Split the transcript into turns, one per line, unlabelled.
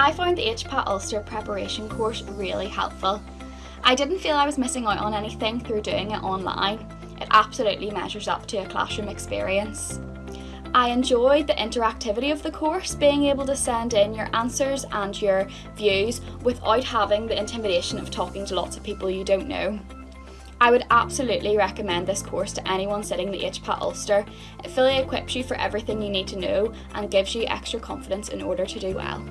I found the HPAT Ulster preparation course really helpful. I didn't feel I was missing out on anything through doing it online. It absolutely measures up to a classroom experience. I enjoyed the interactivity of the course, being able to send in your answers and your views without having the intimidation of talking to lots of people you don't know. I would absolutely recommend this course to anyone sitting the HPAT Ulster. It fully equips you for everything you need to know and gives you extra confidence in order to do well.